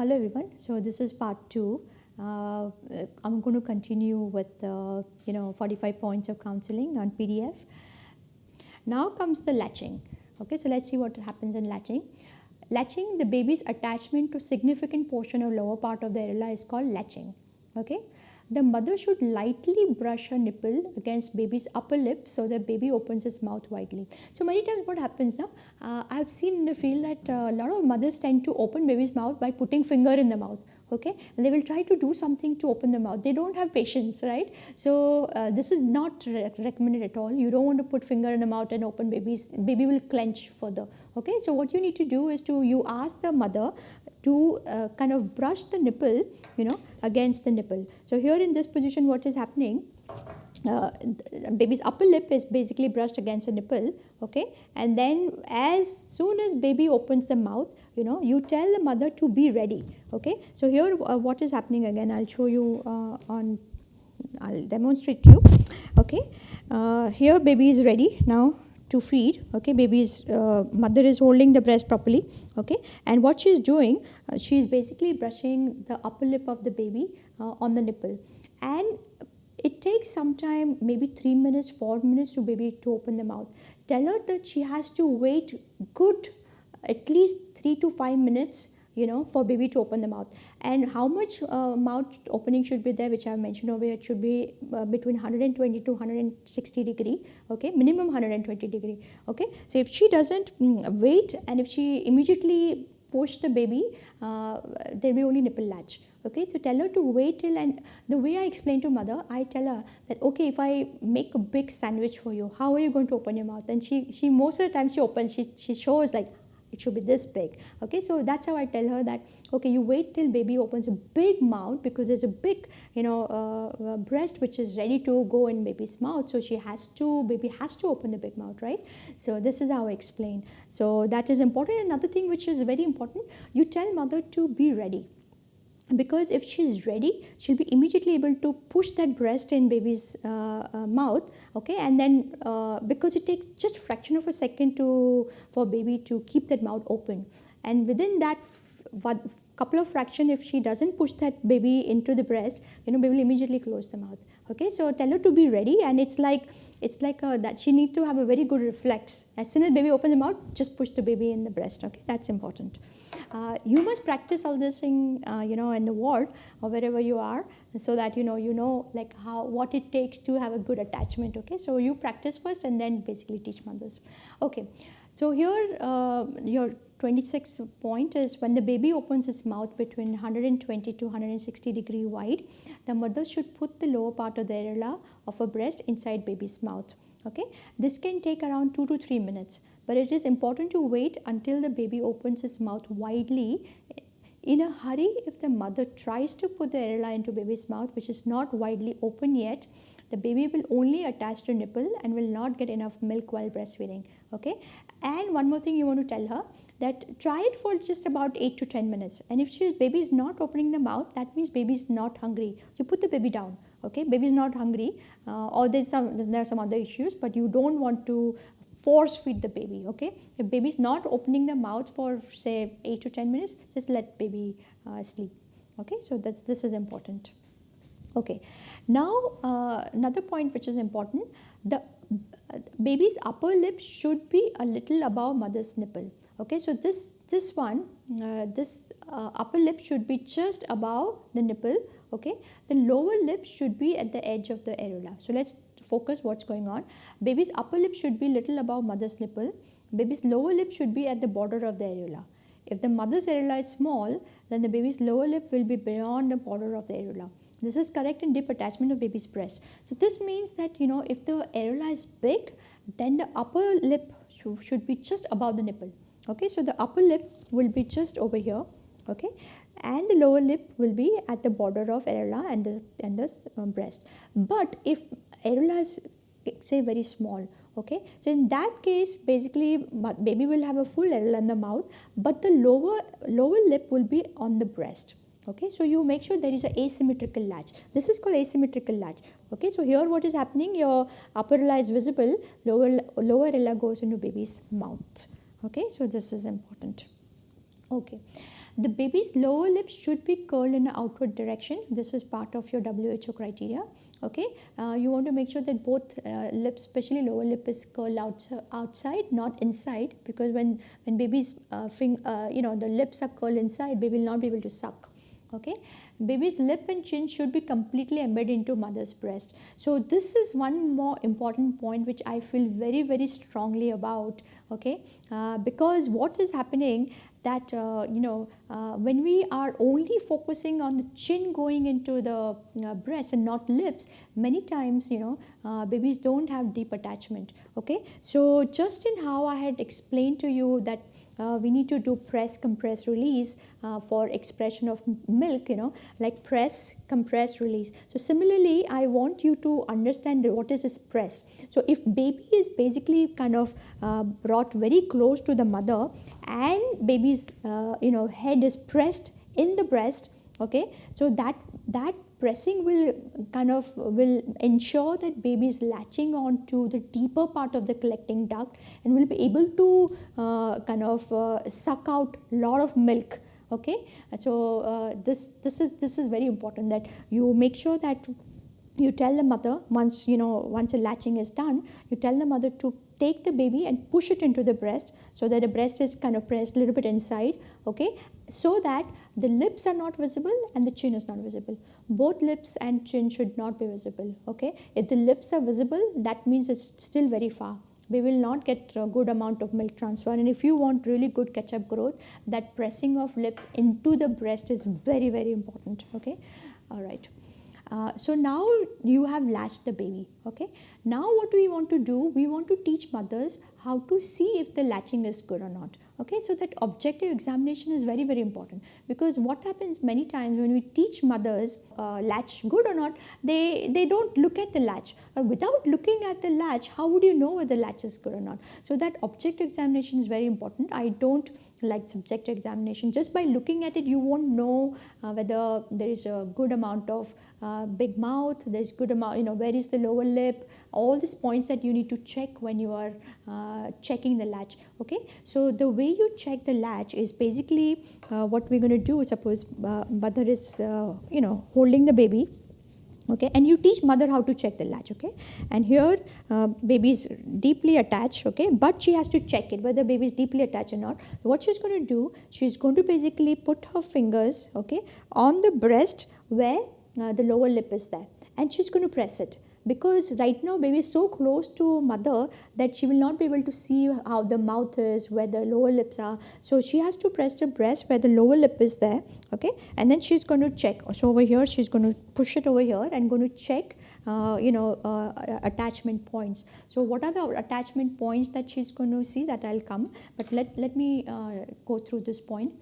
Uh, hello everyone. So this is part two. Uh, I'm going to continue with uh, you know 45 points of counseling on PDF. Now comes the latching. Okay, so let's see what happens in latching. Latching, the baby's attachment to significant portion of lower part of the areola is called latching. Okay, the mother should lightly brush her nipple against baby's upper lip so that baby opens his mouth widely. So many times what happens now, uh, I've seen in the field that uh, a lot of mothers tend to open baby's mouth by putting finger in the mouth okay? And they will try to do something to open the mouth. They don't have patience right? So uh, this is not re recommended at all. You don't want to put finger in the mouth and open baby's baby will clench further okay? So what you need to do is to you ask the mother to uh, kind of brush the nipple, you know, against the nipple. So here in this position, what is happening? Uh, baby's upper lip is basically brushed against the nipple, okay? And then as soon as baby opens the mouth, you know, you tell the mother to be ready, okay? So here, uh, what is happening again? I'll show you uh, on. I'll demonstrate to you, okay? Uh, here, baby is ready now to feed okay? Baby's uh, mother is holding the breast properly okay? And what she is doing uh, she is basically brushing the upper lip of the baby uh, on the nipple. And it takes some time maybe 3 minutes 4 minutes to baby to open the mouth. Tell her that she has to wait good at least 3 to 5 minutes you know for baby to open the mouth. And how much uh, mouth opening should be there which i have mentioned over here it should be uh, between 120 to 160 degree okay? Minimum 120 degree okay? So if she doesn't mm, wait and if she immediately push the baby uh, there will be only nipple latch okay? So tell her to wait till and the way i explain to mother i tell her that okay if i make a big sandwich for you how are you going to open your mouth? And she she most of the time she opens she, she shows like it should be this big okay? So that's how i tell her that okay you wait till baby opens a big mouth because there's a big you know uh, uh, breast which is ready to go in baby's mouth. So she has to baby has to open the big mouth right? So this is how i explain. So that is important. Another thing which is very important you tell mother to be ready because if she's ready she'll be immediately able to push that breast in baby's uh, uh, mouth okay? And then uh, because it takes just fraction of a second to for baby to keep that mouth open. And within that couple of fraction if she doesn't push that baby into the breast you know baby will immediately close the mouth. Okay so tell her to be ready and it's like it's like a, that she need to have a very good reflex. As soon as baby opens the mouth just push the baby in the breast okay? That's important. Uh, you must practice all this in uh, you know in the ward or wherever you are so that you know you know like how what it takes to have a good attachment okay? So you practice first and then basically teach mothers. Okay so here uh, your 26 point is when the baby opens its mouth between 120 to 160 degree wide, the mother should put the lower part of the areola of her breast inside baby's mouth. Okay, this can take around 2 to 3 minutes, but it is important to wait until the baby opens its mouth widely. In a hurry, if the mother tries to put the areola into baby's mouth, which is not widely open yet, the baby will only attach to nipple and will not get enough milk while breastfeeding okay? And one more thing you want to tell her that try it for just about 8 to 10 minutes. And if she baby is not opening the mouth that means baby is not hungry. You put the baby down okay baby is not hungry uh, or there's some there are some other issues but you don't want to force feed the baby okay? If baby is not opening the mouth for say 8 to 10 minutes just let baby uh, sleep okay? So that's this is important. Okay now uh, another point which is important the baby's upper lip should be a little above mother's nipple okay? So this this one uh, this uh, upper lip should be just above the nipple okay? The lower lip should be at the edge of the areola. So let's focus what's going on. Baby's upper lip should be little above mother's nipple. Baby's lower lip should be at the border of the areola. If the mother's areola is small then the baby's lower lip will be beyond the border of the areola. This is correct in deep attachment of baby's breast. So this means that you know if the areola is big, then the upper lip should, be just above the nipple. Okay, so the upper lip will be just over here. Okay, and the lower lip will be at the border of areola and the and the um, breast. But if areola is say very small, okay, so in that case, basically baby will have a full areola in the mouth, but the lower lower lip will be on the breast okay so you make sure there is an asymmetrical latch this is called asymmetrical latch okay so here what is happening your upper ella is visible lower lower ella goes into baby's mouth okay so this is important Okay. The baby's lower lip should be curled in an outward direction. This is part of your WHO criteria. Okay. Uh, you want to make sure that both uh, lips, especially lower lip, is curled out, outside, not inside, because when when babies, uh, fing, uh, you know, the lips are curled inside, baby will not be able to suck. Okay. Baby's lip and chin should be completely embedded into mother's breast. So this is one more important point which I feel very very strongly about okay uh, because what is happening that uh, you know uh, when we are only focusing on the chin going into the uh, breast and not lips many times you know uh, babies don't have deep attachment okay? So just in how i had explained to you that uh, we need to do press compress release uh, for expression of milk you know like press compress release. So similarly i want you to understand what is this press. So if baby is basically kind of brought very close to the mother and baby's uh, you know head is pressed in the breast okay? So that that pressing will kind of will ensure that baby is latching on to the deeper part of the collecting duct and will be able to uh, kind of uh, suck out lot of milk okay? So uh, this this is this is very important that you make sure that you tell the mother once you know once the latching is done you tell the mother to take the baby and push it into the breast so that the breast is kind of pressed a little bit inside okay? So that the lips are not visible and the chin is not visible. Both lips and chin should not be visible okay? If the lips are visible that means it's still very far. We will not get a good amount of milk transfer. And if you want really good catch up growth that pressing of lips into the breast is very very important okay? All right. Uh, so now you have latched the baby okay now what we want to do we want to teach mothers how to see if the latching is good or not. Okay so that objective examination is very very important. Because what happens many times when we teach mothers uh, latch good or not they they don't look at the latch. Uh, without looking at the latch how would you know whether the latch is good or not? So that objective examination is very important. I don't like subjective examination. Just by looking at it you won't know uh, whether there is a good amount of uh, big mouth there's good amount you know where is the lower lip all these points that you need to check when you are uh, checking the latch okay? So the way you check the latch is basically uh, what we're going to do suppose uh, mother is uh, you know holding the baby okay? And you teach mother how to check the latch okay? And here uh, baby is deeply attached okay? But she has to check it whether baby is deeply attached or not. What she's going to do she's going to basically put her fingers okay on the breast where uh, the lower lip is there. And she's going to press it because right now baby is so close to mother that she will not be able to see how the mouth is where the lower lips are. So she has to press the breast where the lower lip is there okay? And then she's going to check. So over here she's going to push it over here and going to check uh, you know uh, attachment points. So what are the attachment points that she's going to see that i'll come? But let let me uh, go through this point.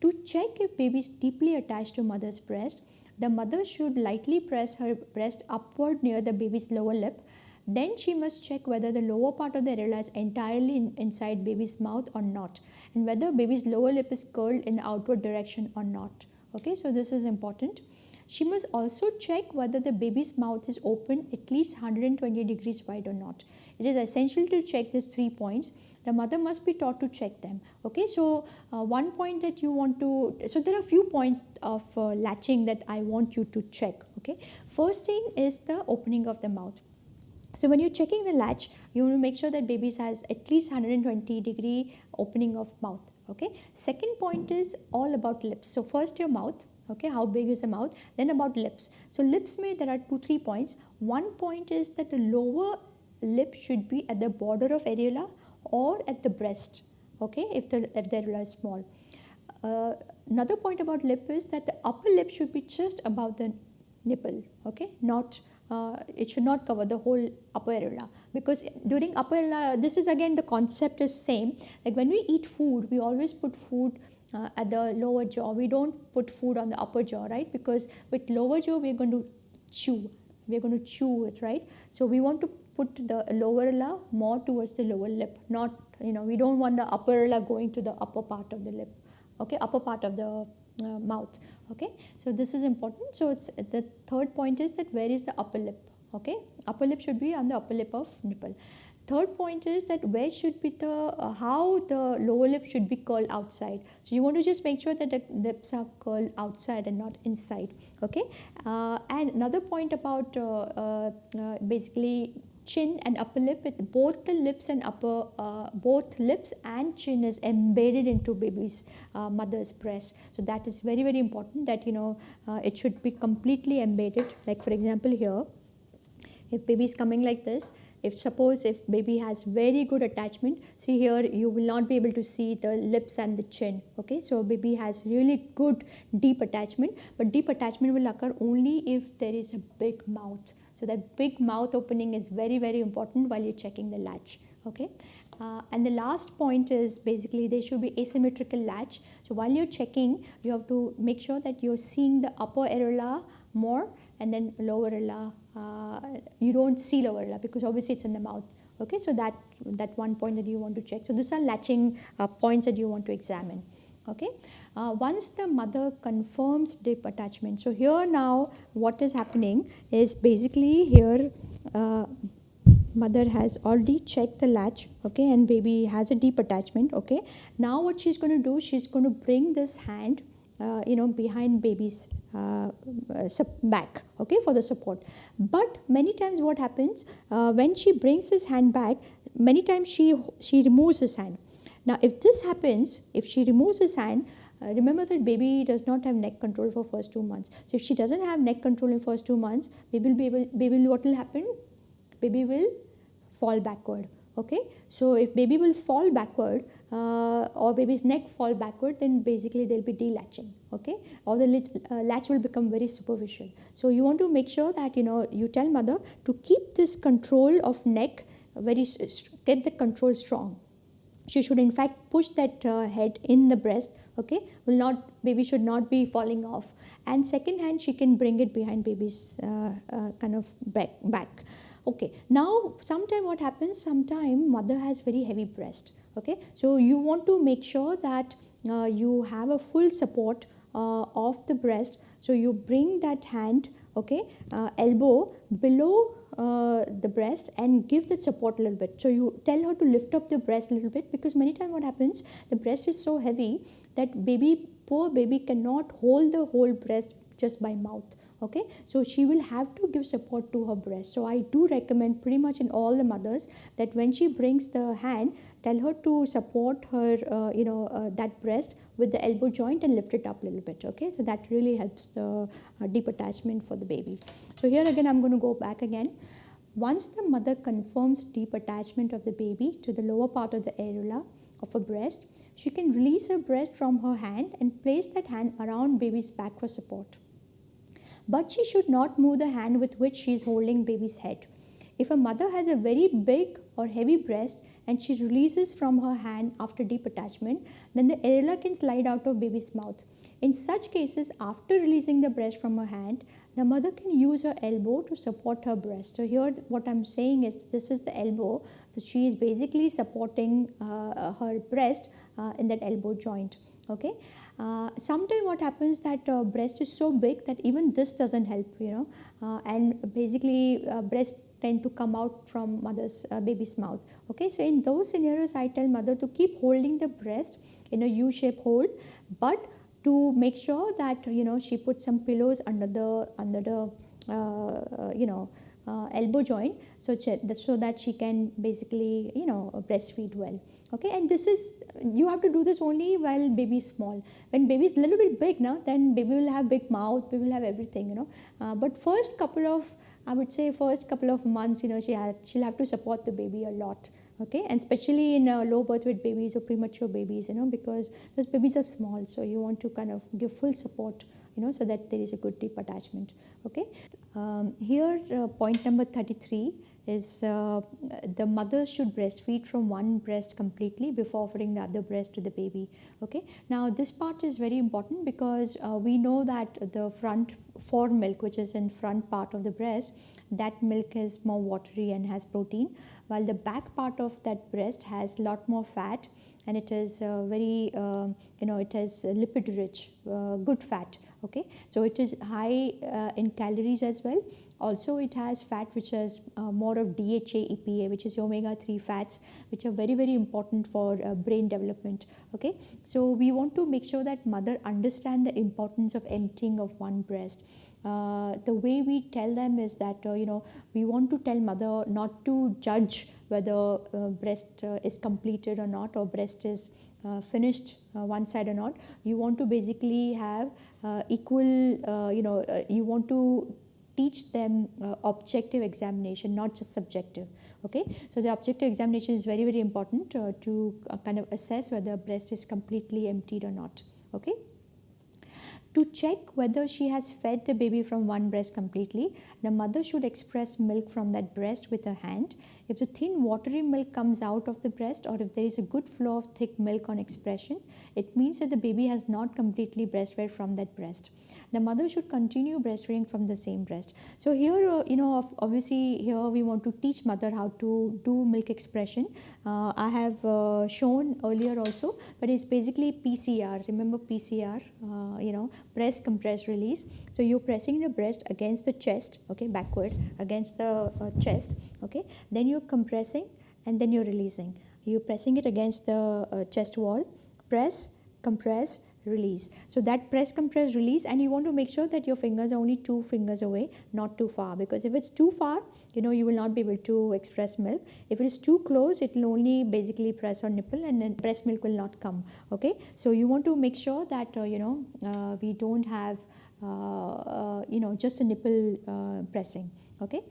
To check if baby is deeply attached to mother's breast the mother should lightly press her breast upward near the baby's lower lip. Then she must check whether the lower part of the areola is entirely in, inside baby's mouth or not and whether baby's lower lip is curled in the outward direction or not. Okay, so this is important. She must also check whether the baby's mouth is open at least 120 degrees wide or not. It is essential to check these three points. The mother must be taught to check them. Okay so uh, one point that you want to so there are few points of uh, latching that i want you to check. Okay first thing is the opening of the mouth. So when you're checking the latch you want to make sure that baby has at least 120 degree opening of mouth. Okay second point is all about lips. So first your mouth. Okay how big is the mouth? Then about lips. So lips may there are two three points. One point is that the lower lip should be at the border of areola or at the breast okay if the if the areola is small. Uh, another point about lip is that the upper lip should be just above the nipple okay not uh, it should not cover the whole upper areola. Because during upper areola this is again the concept is same. Like when we eat food we always put food uh, at the lower jaw. We don't put food on the upper jaw right? Because with lower jaw we're going to chew. We're going to chew it right? So we want to put the lower areola more towards the lower lip. Not you know we don't want the upper areola going to the upper part of the lip. Okay upper part of the uh, mouth. Okay so this is important. So it's the third point is that where is the upper lip? Okay upper lip should be on the upper lip of nipple. Third point is that where should be the uh, how the lower lip should be curled outside. So you want to just make sure that the lips are curled outside and not inside. Okay uh, and another point about uh, uh, uh basically chin and upper lip both the lips and upper uh, both lips and chin is embedded into baby's uh, mother's breast. So that is very very important that you know uh, it should be completely embedded. Like for example here if baby is coming like this if suppose if baby has very good attachment see here you will not be able to see the lips and the chin okay? So baby has really good deep attachment but deep attachment will occur only if there is a big mouth so that big mouth opening is very very important while you're checking the latch okay? Uh, and the last point is basically there should be asymmetrical latch. So while you're checking you have to make sure that you're seeing the upper areola more and then lower areola uh, you don't see lower areola because obviously it's in the mouth okay? So that that one point that you want to check. So these are latching uh, points that you want to examine okay uh, once the mother confirms deep attachment so here now what is happening is basically here uh, mother has already checked the latch okay and baby has a deep attachment okay. Now what she's going to do she's going to bring this hand uh, you know behind baby's uh, uh back okay for the support. But many times what happens uh, when she brings his hand back many times she she removes his hand. Now if this happens if she removes his hand uh, remember that baby does not have neck control for first two months. So if she doesn't have neck control in first two months baby will be able baby what will happen? Baby will fall backward okay? So if baby will fall backward uh, or baby's neck fall backward then basically they'll be delatching okay? Or the uh, latch will become very superficial. So you want to make sure that you know you tell mother to keep this control of neck very keep the control strong. She should in fact push that uh, head in the breast okay will not baby should not be falling off. And second hand she can bring it behind baby's uh, uh, kind of back back. Okay now sometime what happens sometime mother has very heavy breast okay? So you want to make sure that uh, you have a full support uh, of the breast. So you bring that hand okay uh, elbow below uh, the breast and give that support a little bit. So you tell her to lift up the breast a little bit because many times what happens the breast is so heavy that baby poor baby cannot hold the whole breast just by mouth okay? So she will have to give support to her breast. So i do recommend pretty much in all the mothers that when she brings the hand tell her to support her uh, you know uh, that breast with the elbow joint and lift it up a little bit okay? So that really helps the uh, deep attachment for the baby. So here again i'm going to go back again. Once the mother confirms deep attachment of the baby to the lower part of the areola of her breast, she can release her breast from her hand and place that hand around baby's back for support. But she should not move the hand with which she is holding baby's head. If a mother has a very big or heavy breast and she releases from her hand after deep attachment, then the areola can slide out of baby's mouth. In such cases, after releasing the breast from her hand, the mother can use her elbow to support her breast. So here what I'm saying is this is the elbow. So she is basically supporting uh, her breast uh, in that elbow joint. Okay. Uh, sometimes what happens that uh, breast is so big that even this doesn't help you know. Uh, and basically uh, breast tend to come out from mother's uh, baby's mouth okay? So in those scenarios i tell mother to keep holding the breast in a u-shape hold but to make sure that you know she puts some pillows under the under the you know uh, elbow joint so, so that she can basically you know breastfeed well. Okay and this is you have to do this only while baby is small. When baby is a little bit big now then baby will have big mouth baby will have everything you know. Uh, but first couple of I would say first couple of months you know she had, she'll have to support the baby a lot. Okay and especially in uh, low birth weight babies or premature babies you know because those babies are small so you want to kind of give full support you know so that there is a good deep attachment okay? Um, here uh, point number 33 is uh, the mother should breastfeed from one breast completely before offering the other breast to the baby okay? Now this part is very important because uh, we know that the front fore milk which is in front part of the breast that milk is more watery and has protein while the back part of that breast has lot more fat and it is uh, very uh, you know it is lipid rich uh, good fat okay? So it is high uh, in calories as well. Also it has fat which has uh, more of dha epa which is omega 3 fats which are very very important for uh, brain development. Okay? So we want to make sure that mother understand the importance of emptying of one breast. Uh, the way we tell them is that uh, you know we want to tell mother not to judge whether uh, breast is completed or not or breast is Uh, finished uh, one side or not you want to basically have uh, equal uh, you know uh, you want to teach them objective examination not just subjective okay so the objective examination is very very important to kind of assess whether breast is completely emptied or not okay to check whether she has fed the baby from one breast completely, the mother should express milk from that breast with her hand. If the thin watery milk comes out of the breast or if there is a good flow of thick milk on expression, it means that the baby has not completely breastfed from that breast. The mother should continue breastfeeding from the same breast. So here, uh, you know, obviously here we want to teach mother how to do milk expression. Uh, I have uh, shown earlier also, but it's basically PCR. Remember PCR, uh, you know, press compress release so you're pressing the breast against the chest okay backward against the uh, chest okay then you're compressing and then you're releasing. You're pressing it against the uh, chest wall. Press compress release. So that press compress release and you want to make sure that your fingers are only two fingers away not too far. Because if it's too far you know you will not be able to express milk. If it is too close it will only basically press on nipple and then breast milk will not come. Okay? So you want to make sure that uh, you know uh, we don't have uh, uh you know just a nipple uh, pressing okay?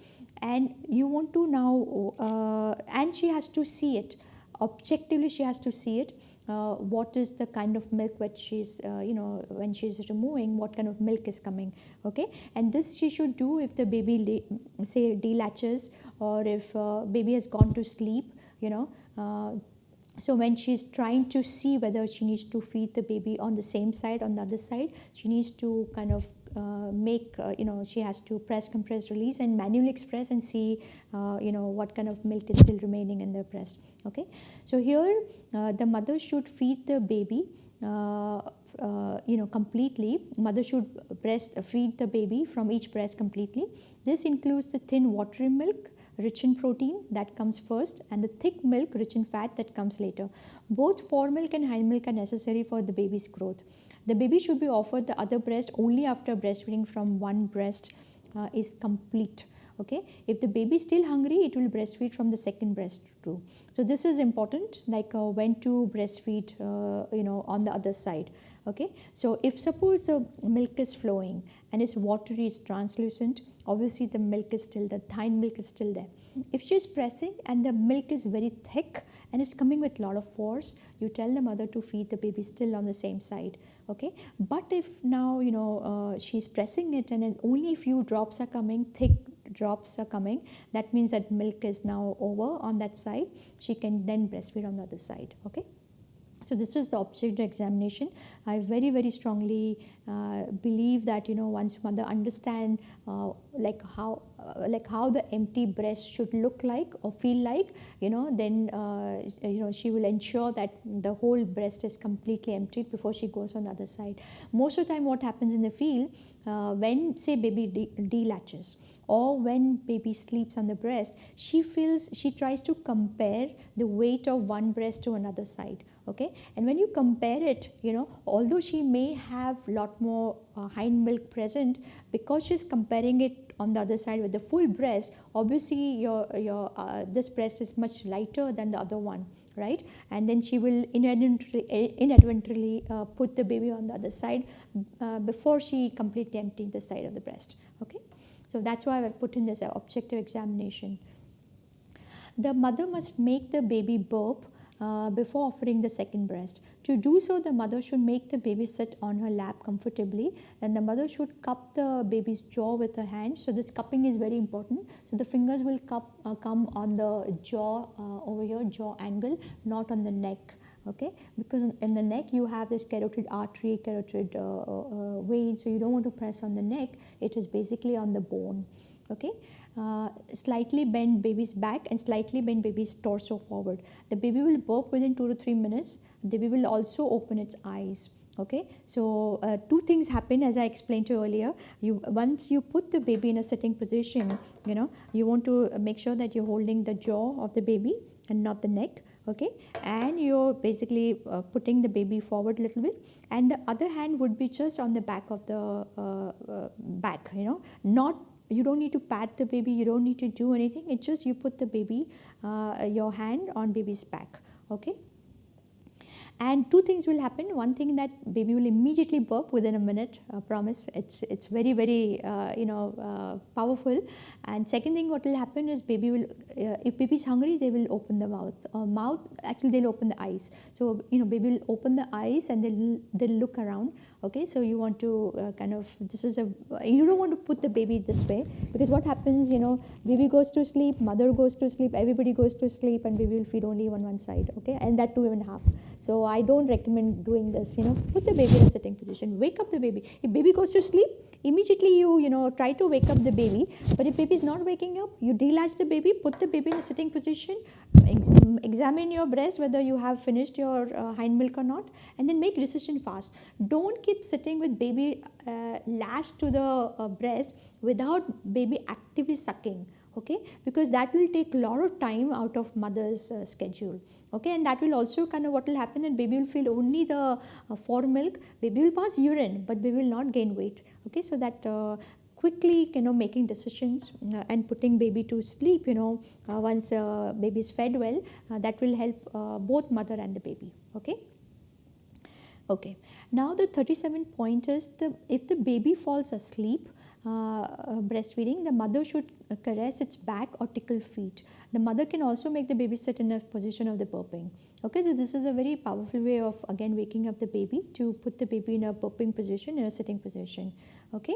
And you want to now uh, and she has to see it. Objectively she has to see it. Uh, what is the kind of milk which she's uh, you know when she's removing what kind of milk is coming? Okay? And this she should do if the baby say delatches or if uh, baby has gone to sleep you know? Uh, so when she's trying to see whether she needs to feed the baby on the same side on the other side she needs to kind of make uh, you know she has to press compress release and manually express and see uh, you know what kind of milk is still remaining in the breast okay? So here uh, the mother should feed the baby uh, uh, you know completely. Mother should breast feed the baby from each breast completely. This includes the thin watery milk rich in protein that comes first and the thick milk rich in fat that comes later. Both fore milk and hind milk are necessary for the baby's growth. The baby should be offered the other breast only after breastfeeding from one breast uh, is complete okay? If the baby is still hungry it will breastfeed from the second breast too. So this is important like uh, when to breastfeed uh, you know on the other side okay? So if suppose the milk is flowing and it's watery it's translucent obviously the milk is still the hind milk is still there. If she's pressing and the milk is very thick and it's coming with a lot of force you tell the mother to feed the baby still on the same side okay? But if now you know uh, she's pressing it and only few drops are coming thick drops are coming that means that milk is now over on that side she can then breastfeed on the other side okay so this is the objective examination. I very very strongly uh, believe that you know once mother understand uh, like how uh, like how the empty breast should look like or feel like you know then uh, you know she will ensure that the whole breast is completely emptied before she goes on the other side. Most of the time what happens in the field uh, when say baby de- delatches or when baby sleeps on the breast she feels she tries to compare the weight of one breast to another side okay? And when you compare it you know although she may have lot more uh, hind milk present because she's comparing it on the other side with the full breast obviously your your uh, this breast is much lighter than the other one right? And then she will inadvertently, inadvertently uh, put the baby on the other side uh, before she completely empties the side of the breast okay? So that's why i've put in this objective examination. The mother must make the baby burp uh, before offering the second breast. To do so, the mother should make the baby sit on her lap comfortably. Then the mother should cup the baby's jaw with her hand. So this cupping is very important. So the fingers will cup, uh, come on the jaw uh, over here, jaw angle, not on the neck okay because in the neck you have this carotid artery carotid uh, uh, vein so you don't want to press on the neck it is basically on the bone okay uh, slightly bend baby's back and slightly bend baby's torso forward. The baby will burp within 2 to 3 minutes. The baby will also open its eyes. Okay? So uh, two things happen as i explained to you earlier. You once you put the baby in a sitting position you know you want to make sure that you're holding the jaw of the baby and not the neck. Okay? And you're basically uh, putting the baby forward a little bit. And the other hand would be just on the back of the uh, uh back you know not you don't need to pat the baby you don't need to do anything. It's just you put the baby uh, your hand on baby's back okay? And two things will happen. One thing that baby will immediately burp within a minute uh, promise. It's it's very very uh, you know uh, powerful. And second thing what will happen is baby will uh, if baby is hungry they will open the mouth. Uh, mouth actually they'll open the eyes. So you know baby will open the eyes and they'll they'll look around okay so you want to uh, kind of this is a you don't want to put the baby this way because what happens you know baby goes to sleep mother goes to sleep everybody goes to sleep and baby will feed only on one side okay? And that two and a half. So i don't recommend doing this you know put the baby in a sitting position wake up the baby. If baby goes to sleep immediately you you know try to wake up the baby. But if baby is not waking up you delatch the baby put the baby in a sitting position examine your breast whether you have finished your uh, hind milk or not and then make decision fast. Don't keep sitting with baby uh, latched to the uh, breast without baby actively sucking okay? Because that will take a lot of time out of mother's uh, schedule okay? And that will also kind of what will happen that baby will feel only the uh, milk baby will pass urine but baby will not gain weight okay? So that uh, quickly you know making decisions uh, and putting baby to sleep you know uh, once uh, baby is fed well uh, that will help uh, both mother and the baby okay? Okay. Now the 37 point is the if the baby falls asleep uh, breastfeeding the mother should caress its back or tickle feet. The mother can also make the baby sit in a position of the burping. Okay so this is a very powerful way of again waking up the baby to put the baby in a burping position in a sitting position. Okay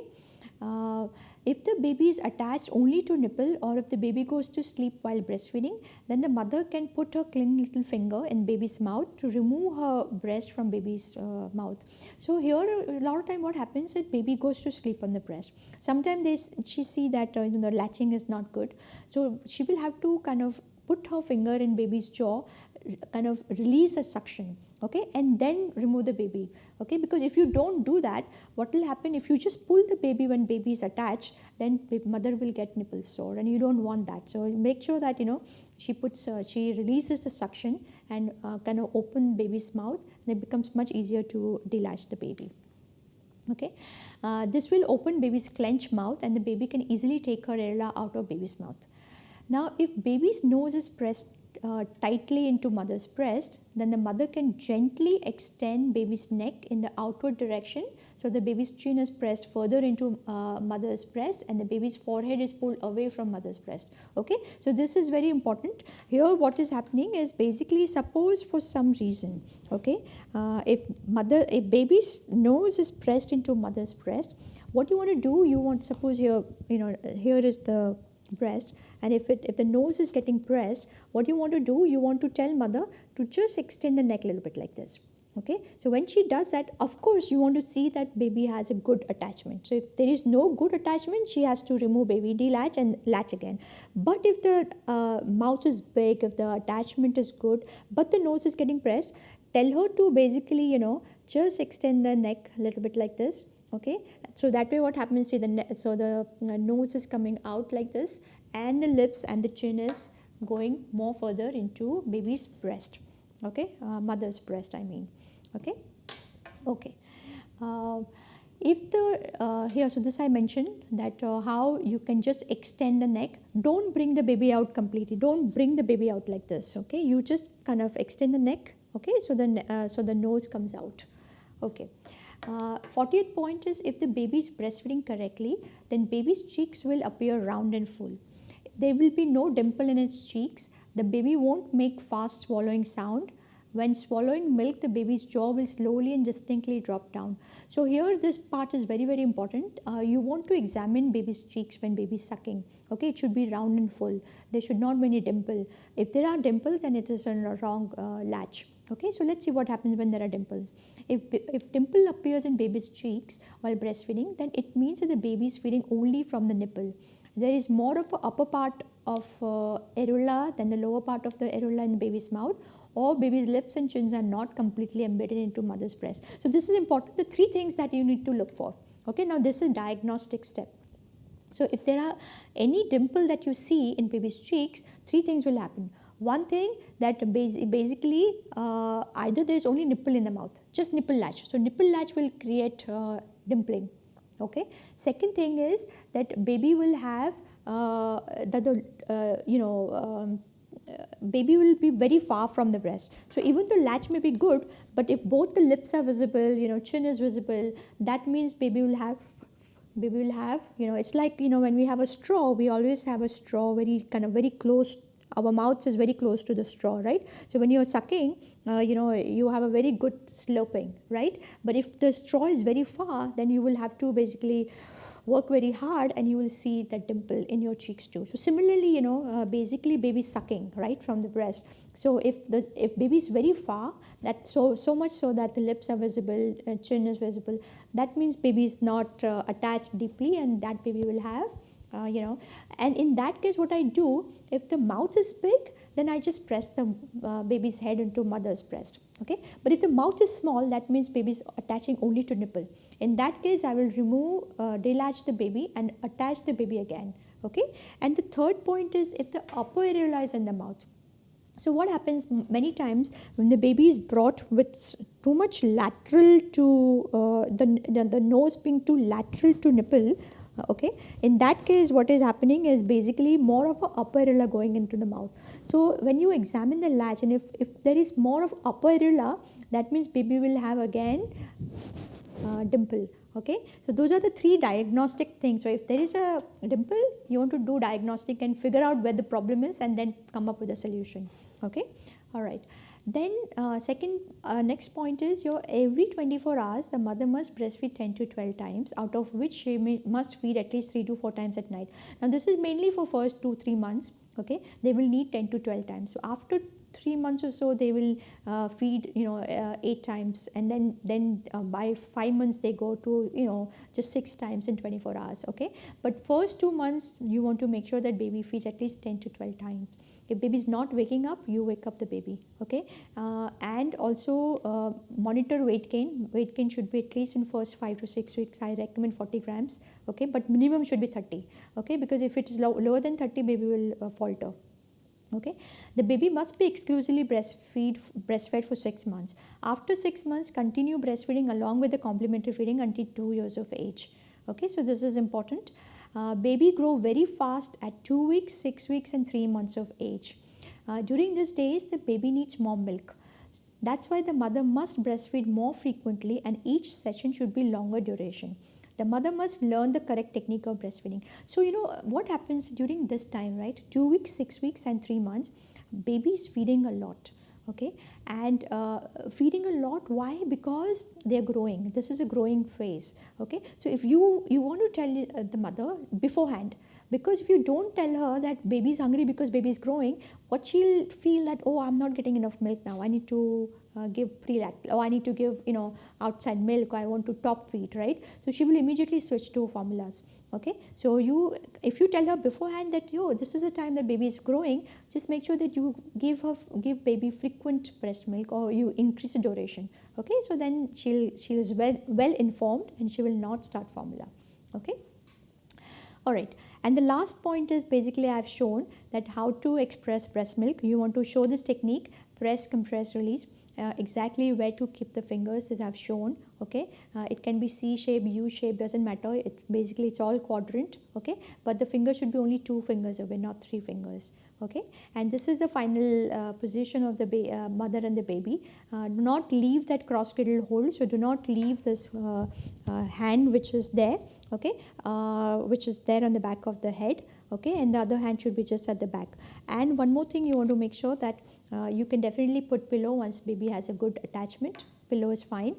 uh, if the baby is attached only to nipple or if the baby goes to sleep while breastfeeding, then the mother can put her clean little finger in baby's mouth to remove her breast from baby's uh, mouth. So here a lot of time what happens is baby goes to sleep on the breast. Sometimes they she see that uh, you know, the latching is not good. So she will have to kind of put her finger in baby's jaw kind of release the suction okay and then remove the baby okay? Because if you don't do that what will happen? If you just pull the baby when baby is attached then mother will get nipple sore and you don't want that. So make sure that you know she puts uh, she releases the suction and uh, kind of open baby's mouth and it becomes much easier to delatch the baby okay? Uh, this will open baby's clenched mouth and the baby can easily take her areola out of baby's mouth. Now if baby's nose is pressed uh, tightly into mother's breast, then the mother can gently extend baby's neck in the outward direction. So the baby's chin is pressed further into uh, mother's breast and the baby's forehead is pulled away from mother's breast. Okay, so this is very important. Here what is happening is basically suppose for some reason, okay, uh, if mother, if baby's nose is pressed into mother's breast, what you want to do, you want suppose here, you know, here is the breast and if it if the nose is getting pressed what you want to do you want to tell mother to just extend the neck a little bit like this okay? So when she does that of course you want to see that baby has a good attachment. So if there is no good attachment she has to remove baby delatch and latch again. But if the uh, mouth is big if the attachment is good but the nose is getting pressed tell her to basically you know just extend the neck a little bit like this okay so that way what happens see the so the uh, nose is coming out like this and the lips and the chin is going more further into baby's breast. Okay? Uh, mother's breast i mean. Okay? Okay. Uh, if the uh, here so this i mentioned that uh, how you can just extend the neck. Don't bring the baby out completely. Don't bring the baby out like this okay? You just kind of extend the neck okay? So the uh, so the nose comes out. Okay uh, 40th point is if the baby is breastfeeding correctly then baby's cheeks will appear round and full there will be no dimple in its cheeks. The baby won't make fast swallowing sound. When swallowing milk, the baby's jaw will slowly and distinctly drop down. So here this part is very, very important. Uh, you want to examine baby's cheeks when baby's sucking. Okay, it should be round and full. There should not be any dimple. If there are dimples, then it is a wrong uh, latch. Okay, so let's see what happens when there are dimples. If, if dimple appears in baby's cheeks while breastfeeding, then it means that the baby is feeding only from the nipple there is more of a upper part of uh, areola than the lower part of the areola in the baby's mouth or baby's lips and chins are not completely embedded into mother's breast. So this is important. The three things that you need to look for. Okay, now this is diagnostic step. So if there are any dimple that you see in baby's cheeks, three things will happen. One thing that basically uh, either there is only nipple in the mouth, just nipple latch. So nipple latch will create uh, dimpling. Okay. Second thing is that baby will have uh, that the uh, you know um, baby will be very far from the breast. So even the latch may be good, but if both the lips are visible, you know, chin is visible, that means baby will have baby will have you know it's like you know when we have a straw we always have a straw very kind of very close our mouth is very close to the straw right? So when you're sucking uh, you know you have a very good sloping right? But if the straw is very far then you will have to basically work very hard and you will see the dimple in your cheeks too. So similarly you know uh, basically baby sucking right from the breast. So if the if baby is very far that so so much so that the lips are visible uh, chin is visible that means baby is not uh, attached deeply and that baby will have uh, you know. And in that case what i do if the mouth is big then i just press the uh, baby's head into mother's breast okay? But if the mouth is small that means baby is attaching only to nipple. In that case i will remove uh, delatch the baby and attach the baby again okay? And the third point is if the upper areola is in the mouth. So what happens many times when the baby is brought with too much lateral to uh, the, the, the nose being too lateral to nipple okay? In that case what is happening is basically more of a upper areola going into the mouth. So when you examine the latch and if, if there is more of upper areola that means baby will have again uh, dimple. Okay? So those are the three diagnostic things. So if there is a dimple you want to do diagnostic and figure out where the problem is and then come up with a solution. Okay? All right then uh, second uh, next point is your every 24 hours the mother must breastfeed 10 to 12 times out of which she may, must feed at least 3 to 4 times at night. Now this is mainly for first 2 3 months okay they will need 10 to 12 times. So after three months or so they will uh, feed you know uh, eight times. And then then uh, by five months they go to you know just six times in 24 hours okay? But first two months you want to make sure that baby feeds at least 10 to 12 times. If baby is not waking up you wake up the baby okay? Uh, and also uh, monitor weight gain. Weight gain should be at least in first five to six weeks. I recommend 40 grams okay? But minimum should be 30 okay? Because if it is low, lower than 30 baby will uh, falter okay? The baby must be exclusively breastfeed breastfed for 6 months. After 6 months continue breastfeeding along with the complementary feeding until 2 years of age. Okay? So this is important. Uh, baby grow very fast at 2 weeks 6 weeks and 3 months of age. Uh, during these days the baby needs more milk. That's why the mother must breastfeed more frequently and each session should be longer duration the mother must learn the correct technique of breastfeeding. So you know what happens during this time right? Two weeks six weeks and three months baby is feeding a lot okay? And uh, feeding a lot why? Because they're growing. This is a growing phase okay? So if you you want to tell uh, the mother beforehand because if you don't tell her that baby is hungry because baby is growing what she'll feel that oh i'm not getting enough milk now. I need to uh, give pre-lact oh i need to give you know outside milk i want to top feed right? So she will immediately switch to formulas okay? So you if you tell her beforehand that yo this is a time that baby is growing just make sure that you give her give baby frequent breast milk or you increase the duration okay? So then she'll she is well well informed and she will not start formula okay? All right. And the last point is basically I have shown that how to express breast milk. You want to show this technique, press, compress, release. Uh, exactly where to keep the fingers as I've shown okay? Uh, it can be C shape U shape doesn't matter. It basically it's all quadrant okay? But the finger should be only two fingers away not three fingers okay? And this is the final uh, position of the uh, mother and the baby. Uh, do not leave that cross cradle hold. So do not leave this uh, uh, hand which is there okay? Uh, which is there on the back of the head okay? And the other hand should be just at the back. And one more thing you want to make sure that you can definitely put pillow once baby has a good attachment pillow is fine.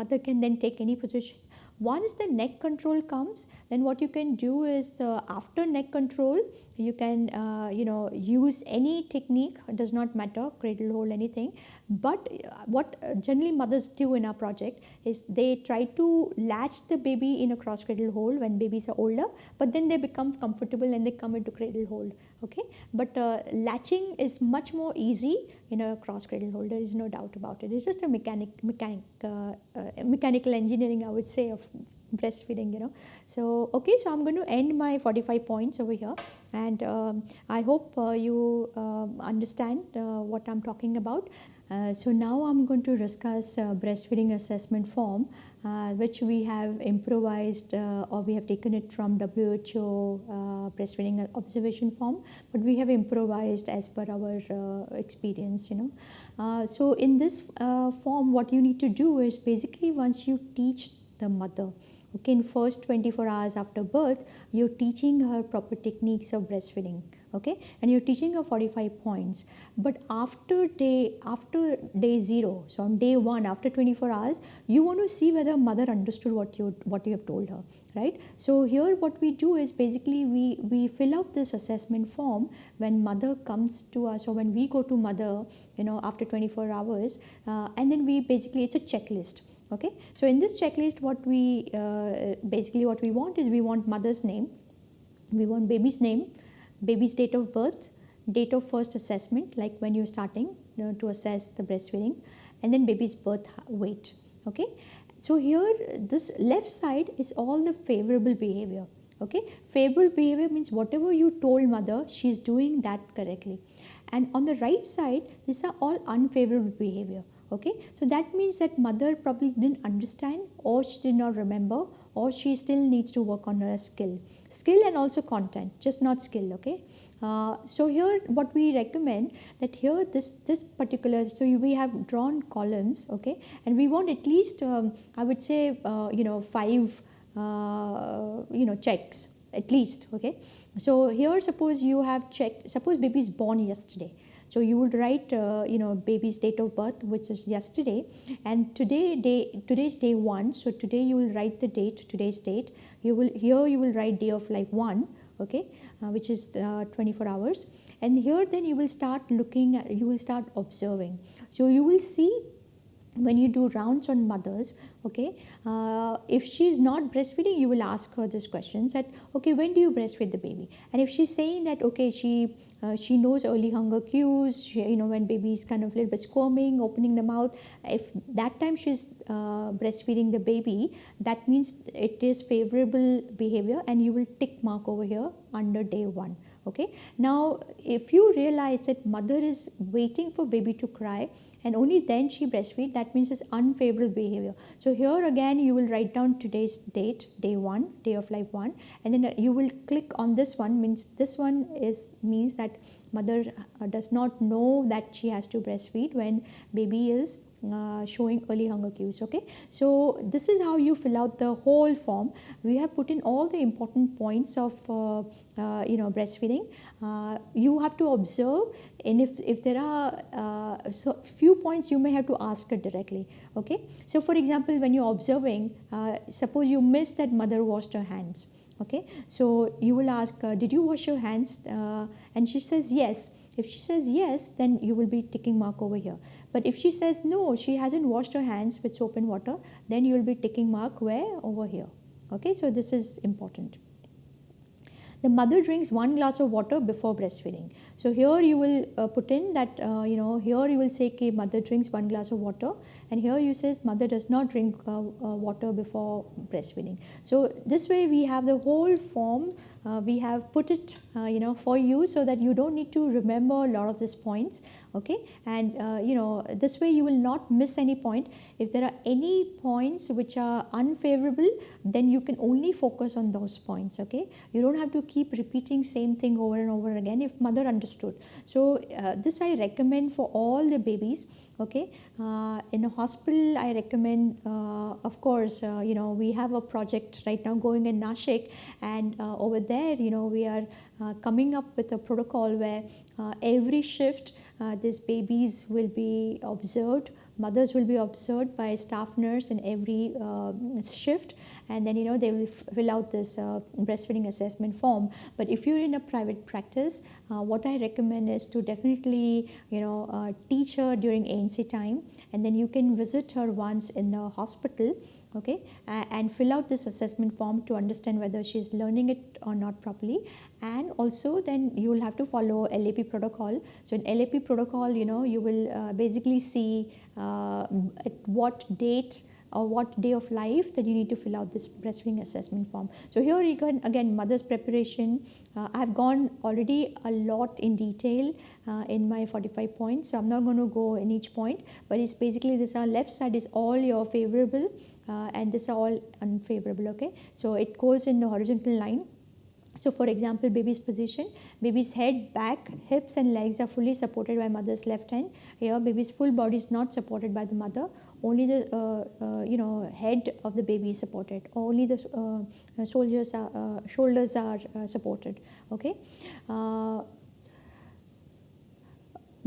Mother can then take any position. Once the neck control comes then what you can do is the after neck control you can uh, you know use any technique. It does not matter cradle hold anything. But uh, what generally mothers do in our project is they try to latch the baby in a cross cradle hold when babies are older but then they become comfortable and they come into cradle hold okay? But uh, latching is much more easy in a cross cradle holder is no doubt about it. It's just a mechanic mechanic uh, uh, mechanical engineering i would say of breastfeeding you know. So okay so i'm going to end my 45 points over here. And um, i hope uh, you um, understand uh, what i'm talking about uh, so now I'm going to discuss uh, breastfeeding assessment form uh, which we have improvised uh, or we have taken it from WHO uh, breastfeeding observation form but we have improvised as per our experience you know. so in this form what you need to do is basically once you teach the mother okay in first 24 hours after birth you're teaching her proper techniques of breastfeeding okay? And you're teaching her 45 points. But after day after day 0 so on day 1 after 24 hours you want to see whether mother understood what you what you have told her right? So here what we do is basically we we fill out this assessment form when mother comes to us or when we go to mother you know after 24 hours uh, and then we basically it's a checklist okay? So in this checklist what we uh, basically what we want is we want mother's name we want baby's name baby's date of birth, date of first assessment, like when you're starting you know, to assess the breastfeeding, and then baby's birth weight. Okay, so here this left side is all the favorable behavior. Okay, favorable behavior means whatever you told mother, she's doing that correctly. And on the right side, these are all unfavorable behavior. Okay, so that means that mother probably didn't understand or she did not remember or she still needs to work on her skill. Skill and also content just not skill okay? Uh, so here what we recommend that here this this particular so we have drawn columns okay? And we want at least um, i would say uh, you know five uh, you know checks at least okay? So here suppose you have checked suppose baby is born yesterday so you would write, uh, you know, baby's date of birth, which is yesterday, and today day today's day one. So today you will write the date, today's date. You will here you will write day of life one, okay, uh, which is uh, 24 hours, and here then you will start looking at, you will start observing. So you will see when you do rounds on mothers okay uh, if she's not breastfeeding you will ask her this questions that okay when do you breastfeed the baby? And if she's saying that okay she uh, she knows early hunger cues she, you know when baby is kind of a little bit squirming opening the mouth if that time she's uh, breastfeeding the baby that means it is favorable behavior and you will tick mark over here under day one okay? Now if you realize that mother is waiting for baby to cry and only then she breastfeed that means it's unfavorable behavior. So here again you will write down today's date day one day of life one and then you will click on this one. Means this one is means that mother uh, does not know that she has to breastfeed when baby is uh, showing early hunger cues okay? So this is how you fill out the whole form. We have put in all the important points of uh, uh, you know breastfeeding. Uh, you have to observe and if, if there are uh, so few points you may have to ask it directly okay? So for example when you're observing uh, suppose you miss that mother washed her hands okay so you will ask uh, did you wash your hands uh, and she says yes if she says yes, then you will be ticking mark over here. But if she says no, she hasn't washed her hands with soap and water, then you will be ticking mark where? Over here. Okay, so this is important. The mother drinks one glass of water before breastfeeding. So here you will uh, put in that, uh, you know, here you will say, okay, mother drinks one glass of water. And here you says mother does not drink uh, uh water before breastfeeding. So this way we have the whole form uh, we have put it uh, you know for you so that you don't need to remember a lot of these points okay? And uh, you know this way you will not miss any point. If there are any points which are unfavorable then you can only focus on those points okay? You don't have to keep repeating same thing over and over again if mother understood. So uh, this i recommend for all the babies okay? Uh, in a hospital i recommend uh, of course you know we have a project right now going in nashik and over there you know we are uh, coming up with a protocol where uh, every shift uh, these babies will be observed mothers will be observed by staff nurse in every uh, shift and then you know they will fill out this uh, breastfeeding assessment form. But if you're in a private practice uh, what i recommend is to definitely you know uh, teach her during anc time. And then you can visit her once in the hospital okay? And fill out this assessment form to understand whether she's learning it or not properly. And also then you will have to follow lap protocol. So in lap protocol you know you will uh, basically see uh, at what date or what day of life that you need to fill out this breastfeeding assessment form. So here you can again mother's preparation. Uh, I've gone already a lot in detail uh, in my 45 points. So I'm not going to go in each point, but it's basically this our left side is all your favorable uh, and this are all unfavorable. Okay, so it goes in the horizontal line so for example, baby's position, baby's head, back, hips and legs are fully supported by mother's left hand. Here baby's full body is not supported by the mother. Only the uh, uh, you know head of the baby is supported. Only the uh, soldiers are, uh, shoulders are uh, supported. Okay. Uh,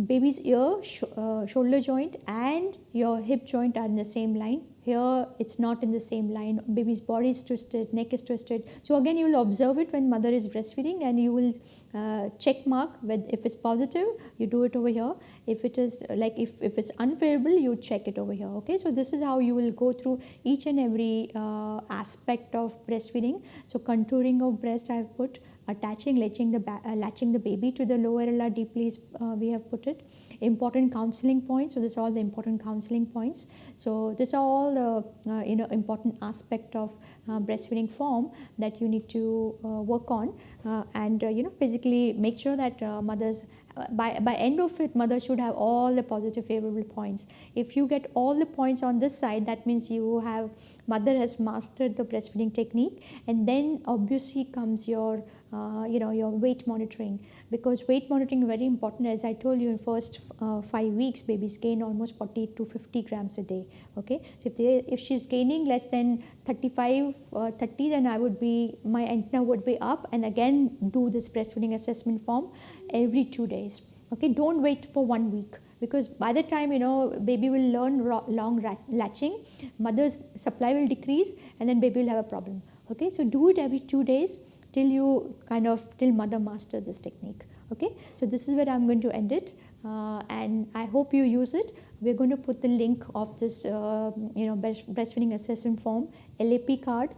baby's ear, sh shoulder joint and your hip joint are in the same line here it's not in the same line. Baby's body is twisted neck is twisted. So again you will observe it when mother is breastfeeding and you will uh, check mark with if it's positive you do it over here. If it is like if, if it's unfavorable you check it over here okay? So this is how you will go through each and every uh, aspect of breastfeeding. So contouring of breast i have put attaching, latching the, uh, latching the baby to the lower LR deeply uh, we have put it. Important counseling points. So this are all the important counseling points. So these are all the uh, you know important aspect of uh, breastfeeding form that you need to uh, work on uh, and you know basically make sure that mothers by, by end of it mother should have all the positive favorable points if you get all the points on this side that means you have mother has mastered the breastfeeding technique and then obviously comes your uh, you know your weight monitoring. Because weight monitoring very important. As i told you in first uh, 5 weeks babies gain almost 40 to 50 grams a day okay? So if they if she's gaining less than 35 uh, 30 then i would be my antenna would be up and again do this breastfeeding assessment form every 2 days okay? Don't wait for 1 week. Because by the time you know baby will learn long latching mother's supply will decrease and then baby will have a problem okay? So do it every 2 days till you kind of till mother master this technique okay? So this is where i'm going to end it uh, and i hope you use it. We're going to put the link of this uh, you know breastfeeding assessment form lap card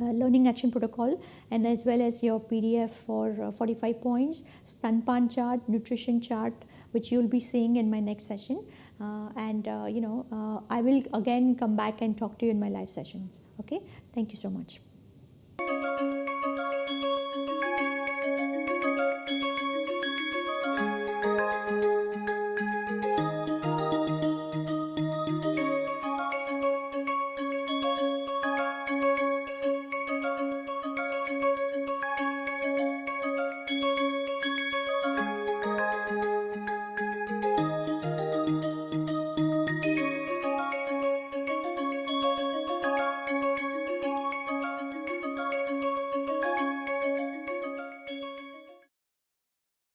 uh, learning action protocol and as well as your pdf for uh, 45 points stanpan chart nutrition chart which you'll be seeing in my next session. Uh, and uh, you know i will again come back and talk to you in my live sessions okay? Thank you so much